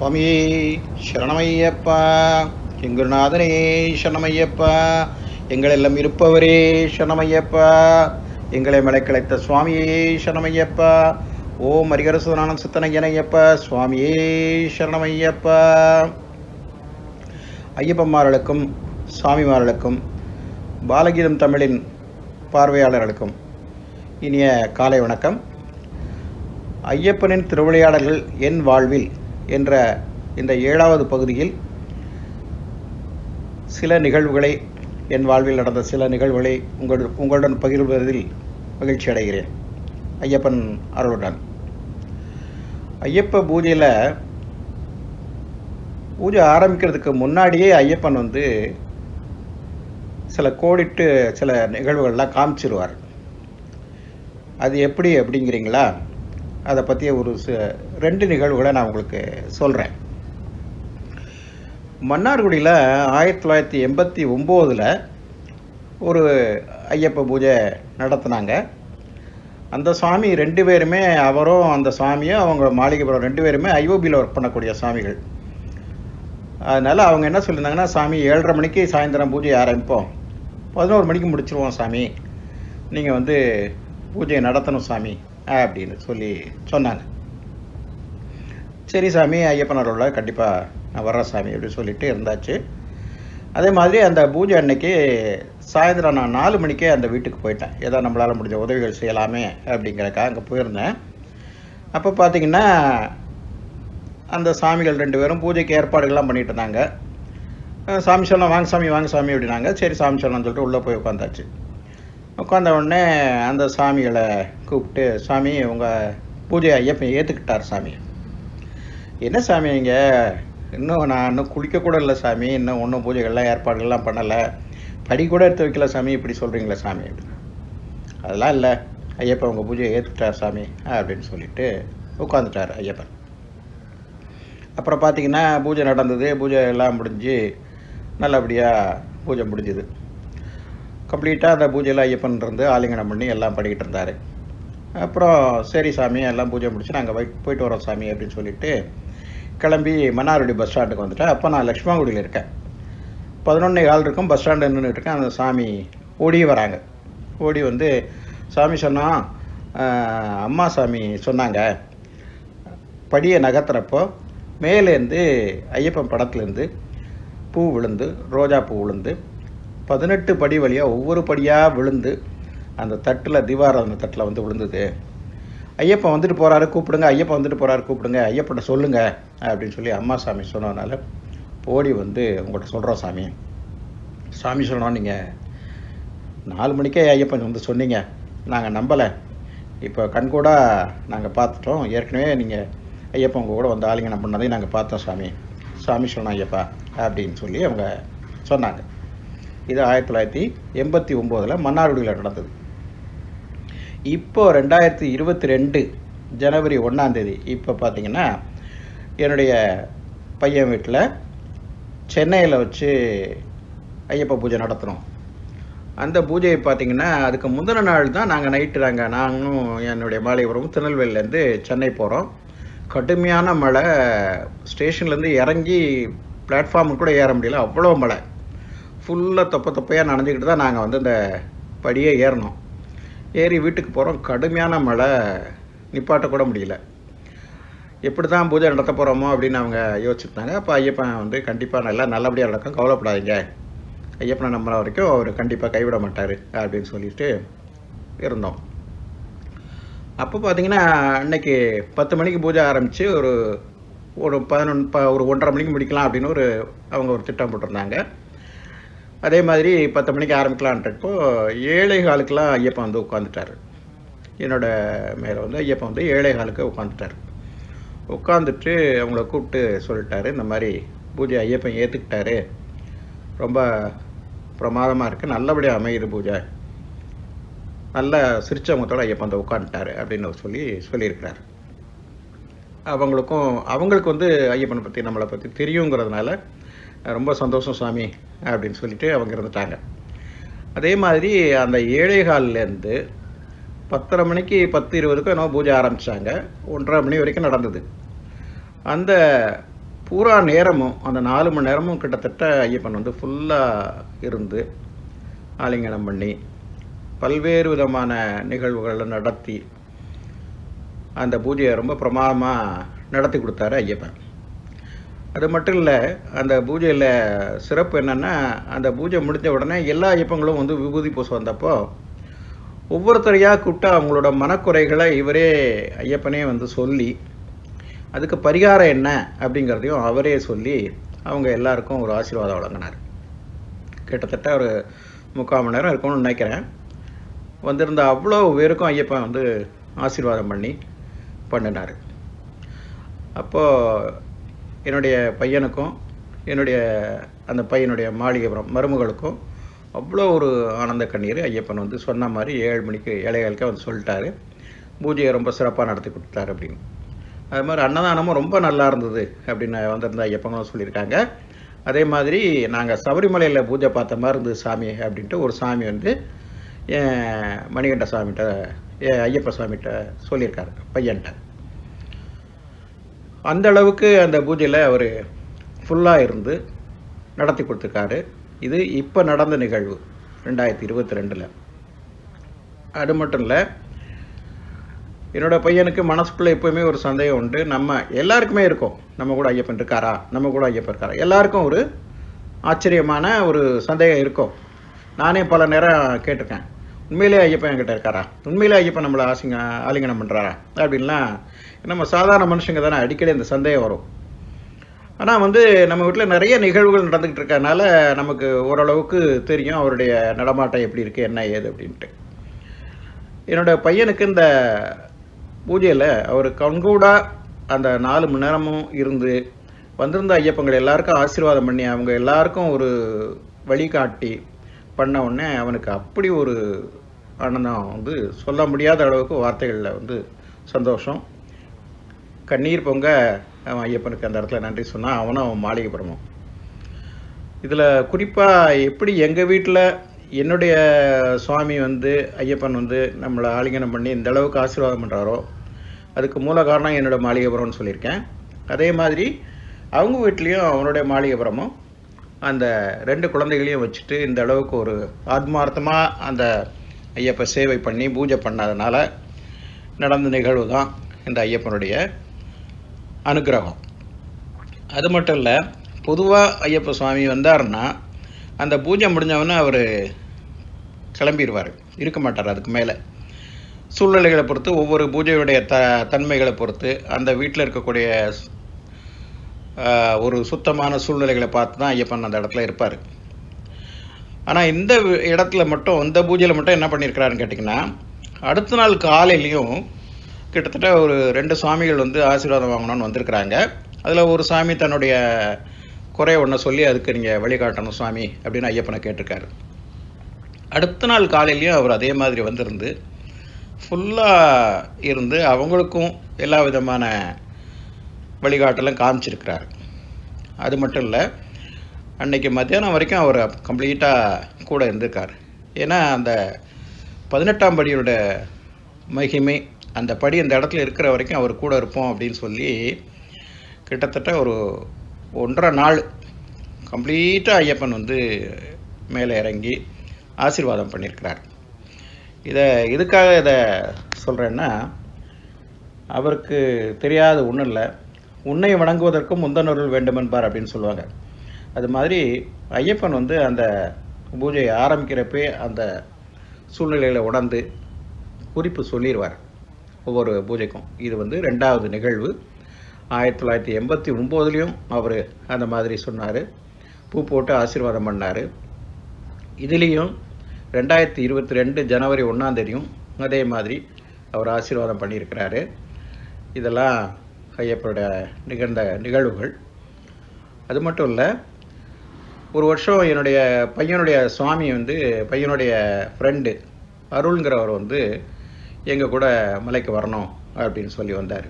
சுவாமியே சரணமையப்பா. எங்குருநாதனே சரணமையப்பா. எங்களெல்லாம் இருப்பவரே சரணமையப்பா. எங்களை மலைக்கலைத்த சுவாமியே சரணமையப்பா. ஓம் அரிகரசுதனானந்த சித்தனையனையப்பா சுவாமியே சரணமையப்பா. ஐயப்பம்மார்களுக்கும் சுவாமிமார்களுக்கும் பாலகீதம் தமிழின் பார்வையாளர்களுக்கும் இனிய காலை வணக்கம். ஐயப்பனின் திருவிளையாடல்கள் என் வாழ்வில் என்ற இந்த ஏழாவது பகுதியில் சில நிகழ்வுகளை என் வாழ்வில் நடந்த சில நிகழ்வுகளை உங்கள் உங்களுடன் பகிர்வதில் மகிழ்ச்சி அடைகிறேன். ஐயப்பன் அருளுடன். ஐயப்ப பூஜையில் பூஜை ஆரம்பிக்கிறதுக்கு முன்னாடியே ஐயப்பன் வந்து சில கோடிட்டு சில நிகழ்வுகள்லாம் காமிச்சிருவார். அது எப்படி அப்படிங்கிறீங்களா? அதை பற்றிய ஒரு ரெண்டு நிகழ்வுகளை நான் உங்களுக்கு சொல்கிறேன் மன்னார்குடியில் ஆயிரத்தி தொள்ளாயிரத்தி எண்பத்தி ஒம்போதில் ஒரு ஐயப்ப பூஜை நடத்துனாங்க. அந்த சுவாமி ரெண்டு பேருமே அவரும் அந்த சுவாமியும் அவங்க மாளிகைபுரம் ரெண்டு பேருமே ஐஓபியில் ஒர்க் பண்ணக்கூடிய சுவாமிகள். அதனால் அவங்க என்ன சொல்லியிருந்தாங்கன்னா சாமி ஏழரை மணிக்கு சாயந்தரம் பூஜை ஆரம்பிப்போம். பதினோரு மணிக்கு முடிச்சிருவோம் சாமி. நீங்கள் வந்து பூஜையை நடத்தணும் சாமி அப்படின்னு சொல்லி சொன்னாங்க. சரி சாமி ஐயப்பனரோட கண்டிப்பாக நான் வர்றேன் சாமி அப்படின்னு சொல்லிட்டு இருந்தாச்சு. அதே மாதிரி அந்த பூஜை அன்னைக்கு சாயந்தரம் நான் நாலு மணிக்கே அந்த வீட்டுக்கு போயிட்டேன். ஏதோ நம்மளால் முடிஞ்ச உதவிகள் செய்யலாமே அப்படிங்கிறக்காக அங்கே போயிருந்தேன். அப்போ பார்த்தீங்கன்னா அந்த சாமிகள் ரெண்டு பேரும் பூஜைக்கு ஏற்பாடுகள்லாம் பண்ணிட்டு இருந்தாங்க. சாமி சொல்லலாம் வாங்க சாமி வாங்க சாமி அப்படின்னாங்க. சரி சாமி சொல்லலாம்னு சொல்லிட்டு உள்ளே போய் உட்காந்தாச்சு உட்காந்த உடனே அந்த சாமிகளை கூப்பிட்டு சாமி உங்கள் பூஜை ஐயப்பன் ஏற்றுக்கிட்டார் சாமி. என்ன சாமி இங்கே இன்னும் நான் இன்னும் குளிக்க கூட இல்லை சாமி. இன்னும் ஒன்றும் பூஜைகள்லாம் ஏற்பாடுகள்லாம் பண்ணலை. படி கூட எடுத்து வைக்கல சாமி. இப்படி சொல்கிறீங்களே சாமி. அதெல்லாம் இல்லை. ஐயப்பன் உங்கள் பூஜையை ஏற்றுட்டார் சாமி அப்படின்னு சொல்லிட்டு உட்காந்துட்டார் ஐயப்பன். அப்புறம் பார்த்தீங்கன்னா பூஜை நடந்தது. பூஜை எல்லாம் முடிஞ்சு நல்லபடியாக பூஜை முடிஞ்சுது. கம்ப்ளீட்டாக அந்த பூஜையில் ஐயப்பன் இருந்து ஆலிங்கனம் பண்ணி எல்லாம் படிக்கிட்டு இருந்தார். அப்புறம் சரி சாமி எல்லாம் பூஜை முடிச்சு நாங்கள் போயிட்டு வரோம் சாமி அப்படின்னு சொல்லிட்டு கிளம்பி மன்னார்குடி பஸ் ஸ்டாண்டுக்கு வந்துட்டேன். அப்போ நான் லக்ஷ்மாங்குடியில் இருக்கேன். பதினொன்னே கால் இருக்கும் பஸ் ஸ்டாண்டு நின்றுட்டு இருக்கேன். அந்த சாமி ஓடி வராங்க. ஓடி வந்து சாமி சொன்னான் அம்மா சாமி சொன்னாங்க. படியை நகர்த்துறப்போ மேலேருந்து ஐயப்பன் படத்துலேருந்து பூ விழுந்து ரோஜா பூ விழுந்து பதினெட்டு படி வழியாக ஒவ்வொரு படியாக விழுந்து அந்த தட்டில் தீபாராதனை தட்டில் வந்து விழுந்தது. ஐயப்பன் வந்துட்டு போகிறாரு கூப்பிடுங்க ஐயப்பன் வந்துட்டு போகிறாரு கூப்பிடுங்க ஐயப்பன்ட்ட சொல்லுங்க அப்படின்னு சொல்லி அம்மா சாமி சொன்னதுனால ஓடி வந்து உங்கள்கிட்ட சொல்கிறோம் சாமி. சாமி சொன்னோம் நீங்கள் நாலு மணிக்கே ஐயப்பன் வந்து சொன்னீங்க. நாங்கள் நம்பலை. இப்போ கண்கூடா நாங்கள் பார்த்துட்டோம். ஏற்கனவே நீங்கள் ஐயப்பன் உங்கள் கூட வந்து ஆலிங்கனம் பண்ணதையும் நாங்கள் பார்த்தோம் சாமி. சாமி சொன்னோம் ஐயப்பா அப்படின்னு சொல்லி அவங்க சொன்னாங்க. இது ஆயிரத்தி தொள்ளாயிரத்தி எண்பத்தி ஒம்போதில் மன்னார்குடியில் நடந்தது. இப்போ ரெண்டாயிரத்தி இருபத்தி ரெண்டு ஜனவரி ஒன்றாந்தேதி இப்போ பார்த்தீங்கன்னா என்னுடைய பையன் வீட்டில் சென்னையில் வச்சு ஐயப்ப பூஜை நடத்துகிறோம் அந்த பூஜையை பார்த்தீங்கன்னா அதுக்கு முந்தின நாள் தான் நாங்கள் நைட்டு நாங்கள் நானும் என்னுடைய மாலைபுரம் திருநெல்வேலியிலேருந்து சென்னை போகிறோம் கடுமையான மழை ஸ்டேஷன்லேருந்து இறங்கி பிளாட்ஃபார்முக்கு கூட ஏற முடியல அவ்வளோ மழை. ஃபுல்லாக தொப்ப தொப்பையாக நனைஞ்சிக்கிட்டு தான் நாங்கள் வந்து இந்த படியே ஏறினோம் ஏறி வீட்டுக்கு போகிறோம் கடுமையான மழை. நிப்பாட்டக்கூட முடியல. எப்படி தான் பூஜை நடத்த போகிறோமோ அப்படின்னு அவங்க யோசிச்சுருந்தாங்க. அப்போ ஐயப்பன் வந்து கண்டிப்பாக நல்லா நல்லபடியாக நடக்கும். கவலைப்படாதீங்க. ஐயப்பனை நம்புற வரைக்கும் அவர் கண்டிப்பாக கைவிட மாட்டார் அப்படின்னு சொல்லிட்டு இருந்தோம். அப்போ பார்த்தீங்கன்னா அன்னைக்கு பத்து மணிக்கு பூஜை ஆரம்பித்து ஒரு ஒரு பதினொன்று ப ஒரு ஒன்றரை மணிக்கு முடிக்கலாம் அப்படின்னு ஒரு அவங்க ஒரு திட்டம் போட்டிருந்தாங்க. அதே மாதிரி பத்து மணிக்கு ஆரம்பிக்கலான்றப்போ ஏழை காலுக்கெலாம் ஐயப்பன் வந்து உட்காந்துட்டார் என்னோட மேலே வந்து ஐயப்பன் வந்து ஏழை காலுக்கு உட்காந்துட்டார் உட்காந்துட்டு அவங்கள கூப்பிட்டு சொல்லிட்டாரு இந்த மாதிரி பூஜை ஐயப்பன் ஏற்றுக்கிட்டாரு ரொம்ப பிரமாதமாக இருக்குது நல்லபடியாக அமையுது பூஜை. நல்ல சிரிச்ச முகத்தோட ஐயப்பன் வந்து உட்காந்துட்டாரு அப்படின்னு சொல்லி சொல்லியிருக்கிறார். அவங்களுக்கும் அவங்களுக்கு வந்து ஐயப்பனை பற்றி நம்மளை பற்றி தெரியுங்கிறதுனால ரொம்ப சந்தோஷம் சாமி அப்படின்னு சொல்லிட்டு அவங்க இருந்துட்டாங்க அதே மாதிரி அந்த ஏழைகால்லேருந்து பத்தரை மணிக்கு பத்து இருபதுக்கும் என்னவோ பூஜை ஆரம்பித்தாங்க ஒன்றரை மணி வரைக்கும் நடந்தது. அந்த பூரா நேரமும் அந்த நாலு மணி நேரமும் கிட்டத்தட்ட ஐயப்பன் வந்து ஃபுல்லாக இருந்து ஆலிங்கனம் பண்ணி பல்வேறு விதமான நிகழ்வுகளை நடத்தி அந்த பூஜையை ரொம்ப பிரமாதமாக நடத்தி கொடுத்தாரு ஐயப்பன். அது மட்டும் இல்லை அந்த பூஜையில் சிறப்பு என்னென்னா அந்த பூஜை முடிஞ்ச உடனே எல்லா ஐயப்பங்களும் வந்து விபூதி பூச வந்தப்போ ஒவ்வொருத்தரையாக கூப்பிட்டு அவங்களோட மனக்குறைகளை இவரே ஐயப்பனே வந்து சொல்லி அதுக்கு பரிகாரம் என்ன அப்படிங்கிறதையும் அவரே சொல்லி அவங்க எல்லாருக்கும் ஒரு ஆசீர்வாதம் வழங்கினார். கிட்டத்தட்ட ஒரு முக்கால் மணி நேரம் இருக்கும்னு நினைக்கிறேன். வந்திருந்த அவ்வளோ பேருக்கும் ஐயப்பன் வந்து ஆசீர்வாதம் பண்ணி பண்ணினார். அப்போது என்னுடைய பையனுக்கும் என்னுடைய அந்த பையனுடைய மாளிகைபுரம் மருமகளுக்கும் அவ்வளோ ஒரு ஆனந்த கண்ணீர் ஐயப்பன் வந்து சொன்ன மாதிரி ஏழு மணிக்கு ஏழைகளுக்கே வந்து சொல்லிட்டாரு. பூஜையை ரொம்ப சிறப்பாக நடத்தி கொடுத்தாரு அப்படின்னு. அது மாதிரி அன்னதானமும் ரொம்ப நல்லா இருந்தது அப்படின்னு வந்திருந்த ஐயப்பங்களும் சொல்லியிருக்காங்க. அதே மாதிரி நாங்கள் சபரிமலையில் பூஜை பார்த்த மாதிரி இருந்தது சாமி அப்படின்ட்டு ஒரு சாமி வந்து என் மணிகண்ட சாமிகிட்ட என் ஐயப்ப சாமிகிட்ட சொல்லியிருக்காரு பையன்கிட்ட அந்த அளவுக்கு அந்த பூஜையில் அவர் ஃபுல்லாக இருந்து நடத்தி கொடுத்துருக்காரு. இது இப்போ நடந்த நிகழ்வு ரெண்டாயிரத்தி இருபத்தி ரெண்டில். அது மட்டும் இல்லை என்னோடய பையனுக்கு மனசுக்குள்ளே எப்போவுமே ஒரு சந்தேகம் உண்டு. நம்ம எல்லாருக்குமே இருக்கும். நம்ம கூட ஐயப்பன் இருக்காரா? நம்ம கூட ஐயப்பன் இருக்காரா? எல்லாருக்கும் ஒரு ஆச்சரியமான ஒரு சந்தேகம் இருக்கும். நானே பல நேரம் கேட்டிருக்கேன். உண்மையிலே ஐயப்பன் என்கிட்ட இருக்காரா? உண்மையிலே ஐயப்பன் நம்மளை ஆசிங்க ஆலிங்கனம் பண்ணுறாரா அப்படின்லாம் நம்ம சாதாரண மனுஷங்க தானே அடிக்கடி இந்த சந்தேகம் வரும். ஆனால் வந்து நம்ம வீட்டில் நிறைய நிகழ்வுகள் நடந்துக்கிட்டு இருக்கனால நமக்கு ஓரளவுக்கு தெரியும் அவருடைய நடமாட்டம் எப்படி இருக்குது என்ன ஏது அப்படின்ட்டு. என்னோட பையனுக்கு இந்த பூஜையில் அவர் கண்கூடாக அந்த நாலு மணி நேரமும் இருந்து வந்திருந்த ஐயப்பங்கள் எல்லாருக்கும் ஆசீர்வாதம் பண்ணி அவங்க எல்லாருக்கும் ஒரு வழிகாட்டி பண்ண உடனே அவனுக்கு அப்படி ஒரு ஆனந்தம் வந்து சொல்ல முடியாத அளவுக்கு வார்த்தைகளில் வந்து சந்தோஷம். கண்ணீர் பொங்க அவன் ஐயப்பனுக்கு அந்த இடத்துல நன்றி சொன்னான் அவனும் அவன் மாளிகைப்புறமும் இதில் குறிப்பாக எப்படி எங்கள் வீட்டில் என்னுடைய சுவாமி வந்து ஐயப்பன் வந்து நம்மளை ஆலிங்கனம் பண்ணி இந்த அளவுக்கு ஆசீர்வாதம் பண்ணுறாரோ அதுக்கு மூல காரணம் என்னோட மாளிகைபுரம்னு சொல்லியிருக்கேன். அதே மாதிரி அவங்க வீட்லேயும் அவனுடைய மாளிகைபுரமும் அந்த ரெண்டு குழந்தைகளையும் வச்சுட்டு இந்த அளவுக்கு ஒரு ஆத்மார்த்தமாக அந்த ஐயப்ப சேவை பண்ணி பூஜை பண்ணதுனால நடந்த நிகழ்வு தான் இந்த ஐயப்பனுடைய அனுக்கிரகம் அது மட்டும் இல்லை பொதுவாக ஐயப்ப சுவாமி வந்தார்னா அந்த பூஜை முடிஞ்சவொன்னே அவர் கிளம்பிடுவார் இருக்க மாட்டார் அதுக்கு மேலே. சூழ்நிலைகளை பொறுத்து ஒவ்வொரு பூஜையுடைய த தன்மைகளை பொறுத்து அந்த வீட்டில் இருக்கக்கூடிய ஒரு சுத்தமான சூழ்நிலைகளை பார்த்து தான் ஐயப்பன் அந்த இடத்துல இருப்பார். ஆனால் இந்த இடத்துல மட்டும் இந்த பூஜையில் மட்டும் என்ன பண்ணியிருக்கிறாருன்னு கேட்டிங்கன்னா அடுத்த நாள் காலையிலையும் கிட்டத்தட்ட ஒரு ரெண்டு சுவாமிகள் வந்து ஆசீர்வாதம் வாங்கணும்னு வந்திருக்கிறாங்க. அதில் ஒரு சாமி தன்னுடைய குறைய ஒன்று சொல்லி அதுக்கு நீங்கள் வழிகாட்டணும் சுவாமி அப்படின்னு ஐயப்பனை கேட்டிருக்காரு. அடுத்த நாள் காலையிலையும் அவர் அதே மாதிரி வந்திருந்து ஃபுல்லாக இருந்து அவங்களுக்கும் எல்லா விதமான வழிகாட்டலும் காமிச்சிருக்கிறார். அது மட்டும் இல்லை அன்னைக்கு மத்தியானம் வரைக்கும் அவர் கம்ப்ளீட்டாக கூட இருந்திருக்கார். ஏன்னா அந்த பதினெட்டாம் படியோட மகிமை அந்த படி அந்த இடத்துல இருக்கிற வரைக்கும் அவர் கூட இருப்போம் அப்படின்னு சொல்லி கிட்டத்தட்ட ஒரு ஒன்றரை நாள் கம்ப்ளீட்டாக ஐயப்பன் வந்து மேலே இறங்கி ஆசீர்வாதம் பண்ணியிருக்கிறார் இதை எதுக்காக இதை சொல்கிறேன்னா அவருக்கு தெரியாத ஒன்றும் இல்லை. உன்னை வணங்குவதற்கும் முந்தனருள் வேண்டுமென்பார் அப்படின்னு சொல்லுவாங்க. அது மாதிரி ஐயப்பன் வந்து அந்த பூஜையை ஆரம்பிக்கிறப்பே அந்த சூழ்நிலைகளை உணர்ந்து குறிப்பு சொல்லிடுவார் ஒவ்வொரு பூஜைக்கும். இது வந்து ரெண்டாவது நிகழ்வு. ஆயிரத்தி தொள்ளாயிரத்தி எண்பத்தி ஒம்போதுலேயும் அவர் அந்த மாதிரி சொன்னார். பூ போட்டு ஆசீர்வாதம் பண்ணார். இதுலேயும் ரெண்டாயிரத்தி இருபத்தி ரெண்டு ஜனவரி ஒன்றாந்தேதியும் அதே மாதிரி அவர் ஆசீர்வாதம் பண்ணியிருக்கிறாரு. இதெல்லாம் ஐயப்பனுடைய நிகழ்ந்த நிகழ்வுகள். அது மட்டும் இல்லை ஒரு வருஷம் என்னுடைய பையனுடைய சுவாமி வந்து பையனுடைய ஃப்ரெண்டு அருள்ங்கிறவர் வந்து எங்கள் கூட மலைக்கு வரணும் அப்படின்னு சொல்லி வந்தார்.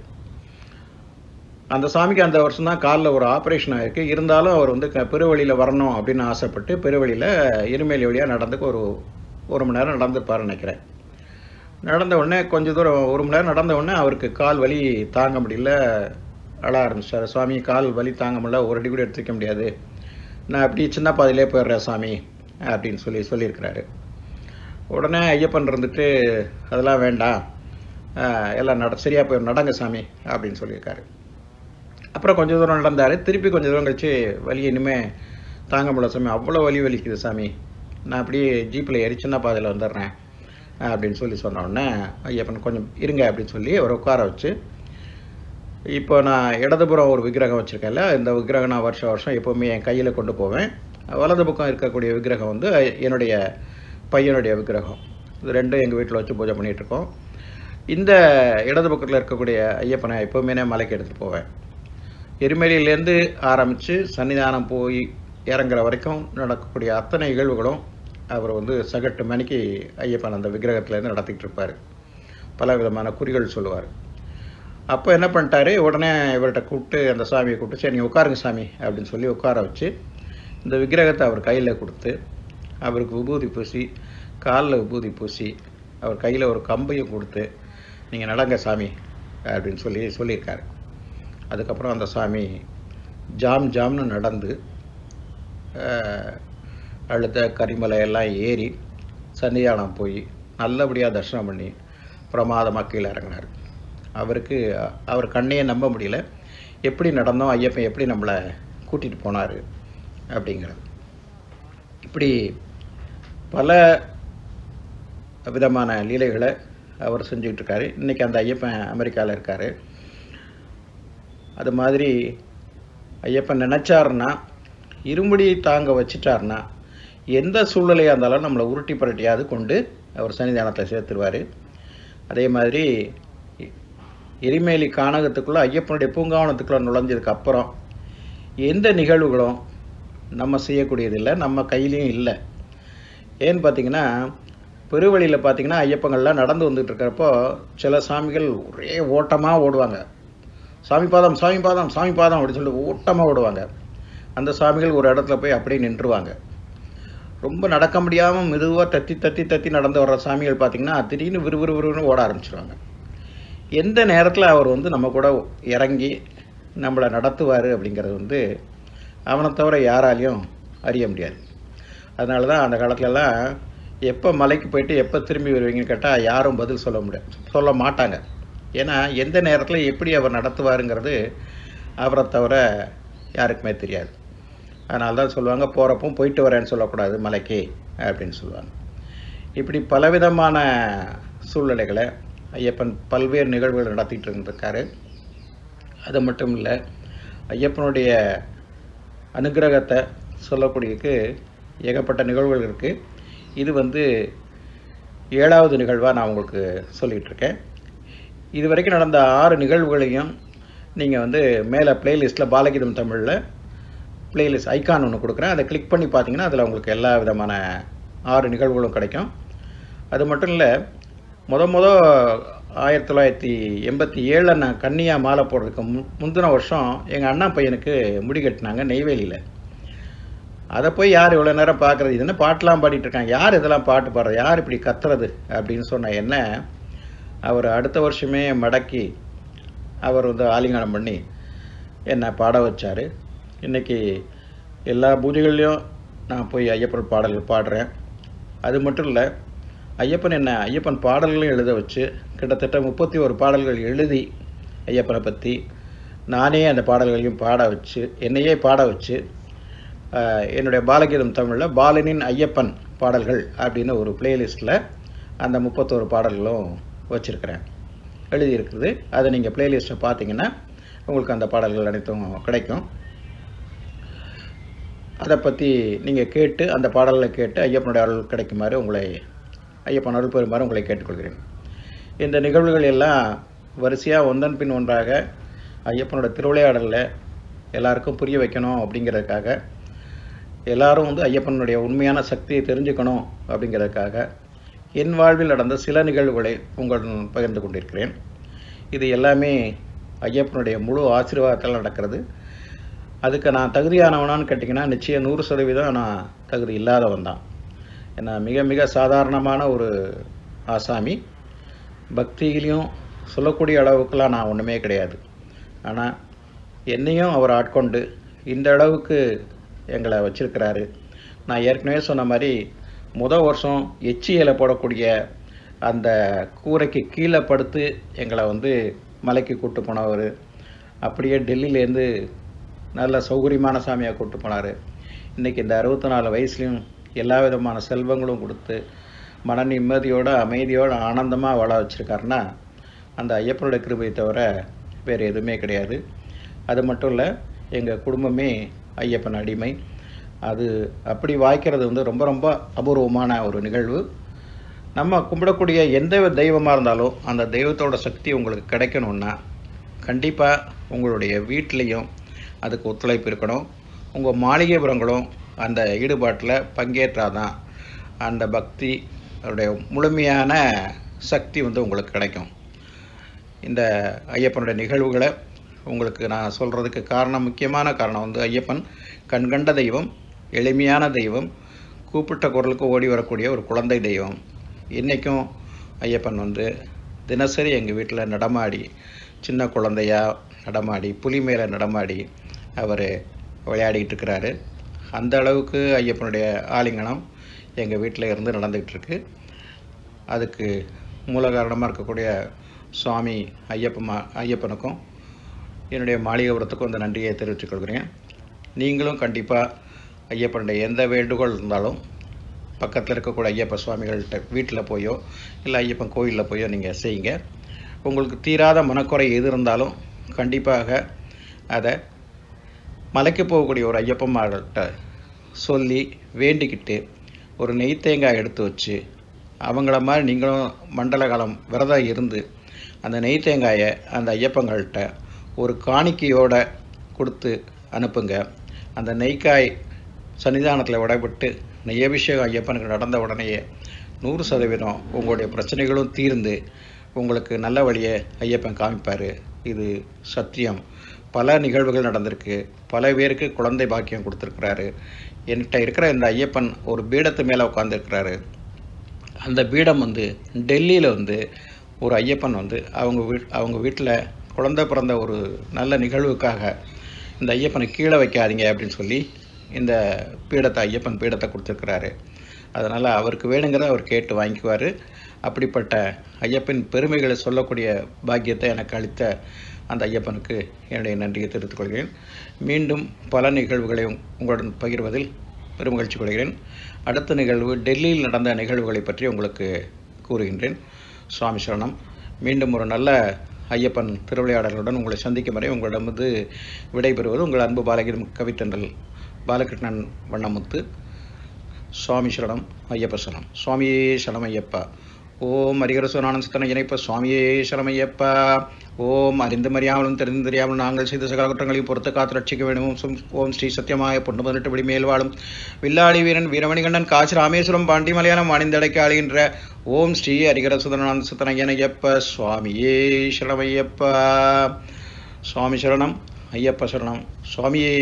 அந்த சாமிக்கு அந்த வருஷம் தான் காலில் ஒரு ஆப்ரேஷன் ஆகிருக்கு இருந்தாலும் அவர் வந்து க பெருவழியில் வரணும் அப்படின்னு ஆசைப்பட்டு பெருவழியில் இருமேலி வழியாக நடந்துக்கு ஒரு ஒரு மணி நேரம் நடந்துப்பார் நினைக்கிறேன். நடந்த உடனே கொஞ்ச தூரம் ஒரு மணி நேரம் நடந்த உடனே அவருக்கு கால் வலி தாங்க முடியல. அழ ஆரம்பிச்சிட்டாரு சுவாமி கால் வலி தாங்க முடியல. ஒரு அடி கூட எடுத்துக்க முடியாது. நான் அப்படி சின்ன பாதையிலே போயிடுறேன் சாமி அப்படின்னு சொல்லி சொல்லியிருக்கிறாரு. உடனே ஐயப்பன் இருந்துட்டு அதெல்லாம் வேண்டாம். எல்லாம் நட சரியாக போய் நடங்க சாமி அப்படின்னு சொல்லியிருக்காரு. அப்புறம் கொஞ்சம் தூரம் நடந்தார். திருப்பி கொஞ்சம் தூரம் கழிச்சு வலி இனிமே தாங்க முடியல சாமி. அவ்வளோ வலி வலிக்குது சாமி. நான் அப்படியே ஜீப்பில் ஏறி பாதையில் வந்துடுறேன். அப்படின்னு சொல்லி சொன்னோடனே ஐயப்பன் கொஞ்சம் இருங்க அப்படின்னு சொல்லி அவரை உட்கார வச்சு இப்போ நான் இடதுபுறம் ஒரு விக்கிரகம் வச்சுருக்கேன்ல இந்த விக்கிரகம் நான் வருஷம் வருஷம் எப்போவுமே என் கையில் கொண்டு போவேன். வலது பக்கம் இருக்கக்கூடிய விக்கிரகம் வந்து என்னுடைய பையனுடைய விக்கிரகம். இது ரெண்டும் எங்கள் வீட்டில் வச்சு பூஜை பண்ணிகிட்ருக்கோம் இந்த இடது பக்கத்தில் இருக்கக்கூடிய ஐயப்பனை எப்போவுமே நான் மலைக்கு எடுத்துகிட்டு போவேன். எரிமலையிலேருந்து ஆரம்பித்து சன்னிதானம் போய் இறங்குற வரைக்கும் நடக்கக்கூடிய அத்தனை நிகழ்வுகளும் அவர் வந்து சகட்டு மணிக்கு ஐயப்பன் அந்த விக்கிரகத்துலேருந்து நடத்திக்கிட்டு இருப்பார் பல விதமான குறிகள் சொல்லுவார். அப்போ என்ன பண்ணிட்டாரு? உடனே இவர்கிட்ட கூப்பிட்டு அந்த சாமியை கூப்பிட்டு சரி நீங்கள் உட்காருங்க சாமி அப்படின்னு சொல்லி உட்கார வச்சு இந்த விக்கிரகத்தை அவர் கையில் கொடுத்து அவருக்கு விபூதி பூசி காலில் விபூதி பூசி அவர் கையில் ஒரு கம்பையும் கொடுத்து நீங்கள் நடங்க சாமி அப்படின்னு சொல்லி சொல்லியிருக்காரு. அதுக்கப்புறம் அந்த சாமி ஜாம் ஜாம்னு நடந்து அஹ், அழுத கரிமலை எல்லாம் ஏறி சன்னிதானம் போய் நல்லபடியாக தரிசனம் பண்ணி பிரமாதமாக கீழே இறங்கினார். அவருக்கு அவர் கண்ணையே நம்ப முடியல. எப்படி நடந்தோம் ஐயப்பன் எப்படி நம்மளை கூட்டிகிட்டு போனார் அப்படிங்கிறது. இப்படி பல விதமான லீலைகளை அவர் செஞ்சுக்கிட்டு இருக்காரு. இன்றைக்கி அந்த ஐயப்பன் அமெரிக்காவில் இருக்கார். அது மாதிரி ஐயப்பன் நினச்சாருன்னா இருமுடி தாங்க வச்சிட்டாருன்னா எந்த சூழ்நிலையாக இருந்தாலும் நம்மளை உருட்டி புரட்டியாவது கொண்டு அவர் சன்னிதானத்தில் சேர்த்துருவார். அதே மாதிரி எரிமேலி கானகத்துக்குள்ளே ஐயப்பனுடைய பூங்காவனத்துக்குள்ளே நுழைஞ்சதுக்கு அப்புறம் எந்த நிகழ்வுகளும் நம்ம செய்யக்கூடியதில்லை நம்ம கையிலையும் இல்லை. ஏன்னு பார்த்தீங்கன்னா பெருவழியில் பார்த்தீங்கன்னா ஐயப்பங்கள்லாம் நடந்து வந்துட்டு இருக்கிறப்போ சில சாமிகள் ஒரே ஓட்டமாக ஓடுவாங்க. சாமி பாதம் சாமி பாதம் சாமி பாதம் அப்படின்னு சொல்லி ஓட்டமாக ஓடுவாங்க. அந்த சாமிகள் ஒரு இடத்துல போய் அப்படியே நின்றுவாங்க. ரொம்ப நடக்க முடியாமல் மெதுவாக தத்தி தத்தி தத்தி நடந்து வர்ற சாமிகள் பார்த்தீங்கன்னா திடீர்னு விறுவிறு விறுவிறுன்னு ஓட ஆரம்பிச்சிருவாங்க. எந்த நேரத்தில் அவர் வந்து நம்ம கூட இறங்கி நம்மளை நடத்துவார் அப்படிங்கிறது வந்து அவனை தவிர யாராலையும் அறிய முடியாது. அதனால தான் அந்த காலத்துலலாம் எப்போ மலைக்கு போயிட்டு எப்போ திரும்பி வருவீங்கன்னு கேட்டால் யாரும் பதில் சொல்ல முடியாது சொல்ல மாட்டாங்க. ஏன்னா எந்த நேரத்தில் எப்படி அவர் நடத்துவாருங்கிறது அவரை தவிர யாருக்குமே தெரியாது. அதனால தான் சொல்லுவாங்க போகிறப்போ போயிட்டு வரேன்னு சொல்லக்கூடாது மலைக்கு அப்படின்னு சொல்லுவாங்க. இப்படி பலவிதமான சூழ்நிலைகளை ஐயப்பன் பல்வேறு நிகழ்வுகள் நடத்திட்டு இருந்திருக்காரு. அது மட்டும் இல்லை ஐயப்பனுடைய அனுக்கிரகத்தை சொல்லக்கூடியதுக்கு ஏகப்பட்ட நிகழ்வுகள் இருக்குது இது வந்து ஏழாவது நிகழ்வாக நான் உங்களுக்கு சொல்லிகிட்டு இருக்கேன். இது வரைக்கும் நடந்த ஆறு நிகழ்வுகளையும் நீங்கள் வந்து மேலே பிளேலிஸ்ட்டில் பாலகீதம் தமிழில் பிளேலிஸ்ட் ஐகான் ஒன்று கொடுக்குறேன். அதை கிளிக் பண்ணி பார்த்தீங்கன்னா அதில் உங்களுக்கு எல்லா விதமான ஆறு நிகழ்வுகளும் கிடைக்கும். அது மட்டும் இல்லை முத முத ஆயிரத்தி தொள்ளாயிரத்தி எண்பத்தி ஏழில் நான் கன்னியாக மாலை போடுறதுக்கு மு முந்தின வருஷம் எங்கள் அண்ணா பையனுக்கு முடி கட்டினாங்க நெய்வேலியில். அதை போய் யார் இவ்வளோ நேரம் பார்க்குறது? இது என்ன பாட்டெலாம் பாடிட்டு இருக்காங்க? யார் இதெல்லாம் பாட்டு பாடுறது? யார் இப்படி கத்துறது? அப்படின்னு சொன்ன என்ன அவர் அடுத்த வருஷமே மடக்கி அவர் வந்து ஆலிங்கனம் பண்ணி என்னை பாட வச்சார். இன்றைக்கி எல்லா பூஜைகள்லேயும் நான் போய் ஐயப்பன் பாடல்கள் பாடுறேன். அது மட்டும் இல்லை ஐயப்பன் என்ன ஐயப்பன் பாடல்களையும் எழுத வச்சு கிட்டத்தட்ட முப்பத்தி ஒரு பாடல்கள் எழுதி ஐயப்பனை பற்றி நானே அந்த பாடல்களையும் பாட வச்சு என்னையே பாட வச்சு என்னுடைய பாலகீதம் தமிழில் பாலனின் ஐயப்பன் பாடல்கள் அப்படின்னு ஒரு பிளேலிஸ்ட்டில் அந்த முப்பத்தோரு பாடல்களும் வச்சுருக்கிறேன். எழுதியிருக்குது அதை நீங்கள் பிளேலிஸ்ட்டை பார்த்தீங்கன்னா உங்களுக்கு அந்த பாடல்கள் அனைத்தும் கிடைக்கும். அதை பற்றி நீங்கள் கேட்டு அந்த பாடலில் கேட்டு ஐயப்பனுடைய அருள் கிடைக்குமாறு உங்களை ஐயப்பன் அருள் பெறுமாறு உங்களை கேட்டுக்கொள்கிறேன். இந்த நிகழ்வுகள் எல்லாம் வரிசையாக ஒன்றன் பின் ஒன்றாக ஐயப்பனோட திருவிளையாடலில் எல்லாருக்கும் புரிய வைக்கணும் அப்படிங்கிறதுக்காக எல்லாரும் வந்து ஐயப்பனுடைய உண்மையான சக்தியை தெரிஞ்சுக்கணும் அப்படிங்கிறதுக்காக என் வாழ்வில் நடந்த சில நிகழ்வுகளை உங்களுடன் பகிர்ந்து கொண்டிருக்கிறேன். இது எல்லாமே ஐயப்பனுடைய முழு ஆசீர்வாதத்தால் நடக்கிறது. அதுக்கு நான் தகுதியானவனான்னு கேட்டிங்கன்னா நிச்சயம் நூறு சதவீதம் நான் தகுதி இல்லாதவன் தான். ஏன்னா மிக மிக சாதாரணமான ஒரு ஆசாமி பக்தியிலையும் சொல்லக்கூடிய அளவுக்குலாம் நான் ஒன்றுமே கிடையாது. ஆனால் என்னையும் அவர் ஆட்கொண்டு இந்த அளவுக்கு எங்களை வச்சிருக்கிறாரு. நான் ஏற்கனவே சொன்ன மாதிரி முத வருஷம் எச்சி இலை போடக்கூடிய அந்த கூரைக்கு கீழே படுத்து எங்களை வந்து மலைக்கு கூட்டு போனவர். அப்படியே டெல்லியிலேருந்து நல்ல சௌகரியமான சாமியாக கூட்டு போனார். இன்றைக்கி இந்த அறுபத்தி நாலு வயசுலையும் எல்லா விதமான செல்வங்களும் கொடுத்து மன நிம்மதியோடு அமைதியோடு ஆனந்தமாக வாழ வச்சுருக்காருன்னா அந்த ஐயப்பனுடைய கிருபையை தவிர வேறு எதுவுமே கிடையாது. அது மட்டும் இல்லை எங்கள் குடும்பமே ஐயப்பன் அடிமை. அது அப்படி வாய்க்கிறது வந்து ரொம்ப ரொம்ப அபூர்வமான ஒரு நிகழ்வு. நம்ம கும்பிடக்கூடிய எந்த தெய்வமாக இருந்தாலும் அந்த தெய்வத்தோட சக்தி உங்களுக்கு கிடைக்கணும்னா கண்டிப்பாக உங்களுடைய வீட்லேயும் அதுக்கு ஒத்துழைப்பு இருக்கணும். உங்கள் மாளிகைபுரங்களும் அந்த ஈடுபாட்டில் பங்கேற்றாதான் அந்த பக்தி அதோடைய முழுமையான சக்தி வந்து உங்களுக்கு கிடைக்கும். இந்த ஐயப்பனுடைய நிகழ்வுகளை உங்களுக்கு நான் சொல்கிறதுக்கு காரணம் முக்கியமான காரணம் வந்து ஐயப்பன் கண்கண்ட தெய்வம் எளிமையான தெய்வம் கூப்பிட்ட குரலுக்கு ஓடி வரக்கூடிய ஒரு குழந்தை தெய்வம். இன்றைக்கும் ஐயப்பன் வந்து தினசரி எங்கள் வீட்டில் நடமாடி சின்ன குழந்தையா நடமாடி புலி மேலே நடமாடி அவர் விளையாடிக்கிட்டு இருக்கிறாரு அந்த அளவுக்கு ஐயப்பனுடைய ஆலிங்கனம் எங்கள் வீட்டில் இருந்து நடந்துக்கிட்டு இருக்கு அதுக்கு மூல காரணமாக இருக்கக்கூடிய சுவாமி ஐயப்பமா ஐயப்பனுக்கும் என்னுடைய மாளிகைபுரத்துக்கும் அந்த நன்றியை தெரிவித்துக் கொள்கிறேன். நீங்களும் கண்டிப்பாக ஐயப்பனுடைய எந்த வேண்டுகோள் இருந்தாலும் பக்கத்தில் இருக்கக்கூடிய ஐயப்ப சுவாமிகள்கிட்ட வீட்டில் போயோ இல்லை ஐயப்பன் கோயிலில் போயோ நீங்கள் செய்யுங்க. உங்களுக்கு தீராத மனக்குறை எது இருந்தாலும் கண்டிப்பாக அதை மலைக்கு போகக்கூடிய ஒரு ஐயப்பம்மார்கிட்ட சொல்லி வேண்டிக்கிட்டு ஒரு நெய் தேங்காய் எடுத்து வச்சு அவங்கள மாதிரி நீங்களும் மண்டல காலம் விரதம் இருந்து அந்த நெய் தேங்காயை அந்த ஐயப்பங்கள்கிட்ட ஒரு காணிக்கையோட கொடுத்து அனுப்புங்க. அந்த நெய்க்காய் சன்னிதானத்தில் விடப்பட்டு நெய்யபிஷேகம் ஐயப்பனுக்கு நடந்த உடனேயே நூறு சதவீதம் உங்களுடைய பிரச்சனைகளும் தீர்ந்து உங்களுக்கு நல்ல வழியை ஐயப்பன் காமிப்பார். இது சத்தியம். பல நிகழ்வுகள் நடந்திருக்கு. பல பேருக்கு குழந்தை பாக்கியம் கொடுத்துருக்குறாரு. என்கிட்ட இருக்கிற இந்த ஐயப்பன் ஒரு பீடத்து மேலே உட்காந்துருக்கிறாரு அந்த பீடம் வந்து டெல்லியில் வந்து ஒரு ஐயப்பன் வந்து அவங்க வீட் அவங்க வீட்டில் குழந்தை பிறந்த ஒரு நல்ல நிகழ்வுக்காக இந்த ஐயப்பனை கீழே வைக்காதீங்க அப்படின்னு சொல்லி இந்த பீடத்தை ஐயப்பன் பீடத்தை கொடுத்துருக்கிறாரு. அதனால் அவருக்கு வேணுங்கிறத அவர் கேட்டு வாங்கிக்குவார். அப்படிப்பட்ட ஐயப்பன் பெருமைகளை சொல்லக்கூடிய பாக்கியத்தை எனக்கு அளித்த அந்த ஐயப்பனுக்கு என்னுடைய நன்றியை தெரிவித்துக் கொள்கிறேன். மீண்டும் பல நிகழ்வுகளை உங்களுடன் பகிர்வதில் பெருமகிழ்ச்சி கொள்கிறேன். அடுத்த நிகழ்வு டெல்லியில் நடந்த நிகழ்வுகளை பற்றி உங்களுக்கு கூறுகின்றேன். சுவாமி சரணம். மீண்டும் ஒரு நல்ல ஐயப்பன் திருவிளையாடலுடன் உங்களை சந்திக்கும் வரை உங்களிடமிருந்து விடைபெறுவது உங்கள் அன்பு பாலகிரி கவித்தன்றல் பாலகிருஷ்ணன் வண்ணமுத்து. சுவாமி சரணம் ஐயப்ப சரணம். சுவாமியே சரணம் ஐயப்பா. ஓம் அரிகரசுவனானந்த சித்தனை இணைப்ப சுவாமியே சரமையப்பா ஓம் அறிந்து மறியாமலும் தெரிந்து தெரியாமலும் நாங்கள் செய்த சகல குற்றங்களையும் பொறுத்து காத்து ரட்சிக்க வேண்டும். ஓம் ஸ்ரீ சத்தியமாய பொண்ணு பதினெட்டு படி மேல் வாழும் வில்லாளி வீரன் வீரமணிகண்டன் காசி ராமேஸ்வரம் பாண்டி மலையாளம் அணிந்தடைக்க ஆளுகின்ற ஓம் ஸ்ரீ ஹரிகரசுதனானந்த சித்தனையன் ஐயப்ப சுவாமியே சரணமையப்பா. சுவாமி சரணம் ஐயப்ப சரணம். சுவாமியே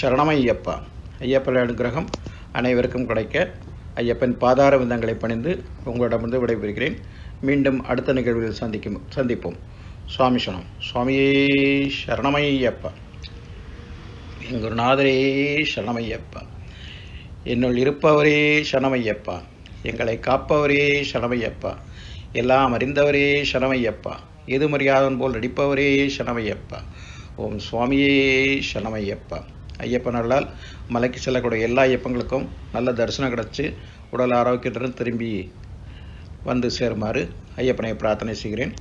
சரணமையப்பா. ஐயப்ப அனுகிரகம் அனைவருக்கும் கிடைக்க ஐயப்பன் பாதார விந்தங்களை பணிந்து உங்களிடமிருந்து விடைபெறுகிறேன். மீண்டும் அடுத்த நிகழ்வில் சந்திக்கும் சந்திப்போம். சுவாமி சரணம். சுவாமியே சரணமையப்பா. என் குருநாதரே சரணமையப்பா. என்னுள் இருப்பவரே சரணமையப்பா. எங்களை காப்பவரே சரணமையப்பா. எல்லாம் அறிந்தவரே சரணமையப்பா. எது மரியாதன் போல் நடிப்பவரே சரணமையப்பா. ஓம் சுவாமியே சரணமையப்பா. ஐயப்பன் அருளால் மலைக்கு செல்லக்கூடிய எல்லா ஐயப்பங்களுக்கும் நல்ல தரிசனம் கிடச்சி உடல் ஆரோக்கியத்துடன் திரும்பி வந்து சேருமாறு ஐயப்பனை பிரார்த்தனை செய்கிறேன்.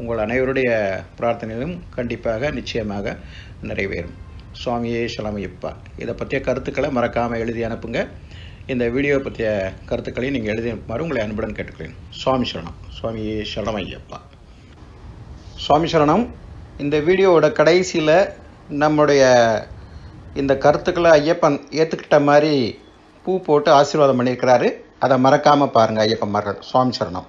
உங்கள் அனைவருடைய பிரார்த்தனையிலும் கண்டிப்பாக நிச்சயமாக நிறைவேறும். சுவாமியே சலமையப்பா இதை பற்றிய கருத்துக்களை மறக்காமல் எழுதி அனுப்புங்க. இந்த வீடியோ பற்றிய கருத்துக்களையும் நீங்கள் எழுதி அனுப்புமாறு உங்களை அன்புடன் கேட்டுக்கிறேன் சுவாமி சரணம். சுவாமியே சரணமையப்பா சுவாமி சரணம். இந்த வீடியோவோட கடைசியில் நம்முடைய இந்த கருத்துக்களை ஐயப்பன் ஏற்றுக்கிட்ட மாதிரி பூ போட்டு ஆசீர்வாதம் பண்ணியிருக்கிறாரு. அதை மறக்காமல் பாருங்கள் ஐயப்பன்மார்கள் சுவாமி சரணம்.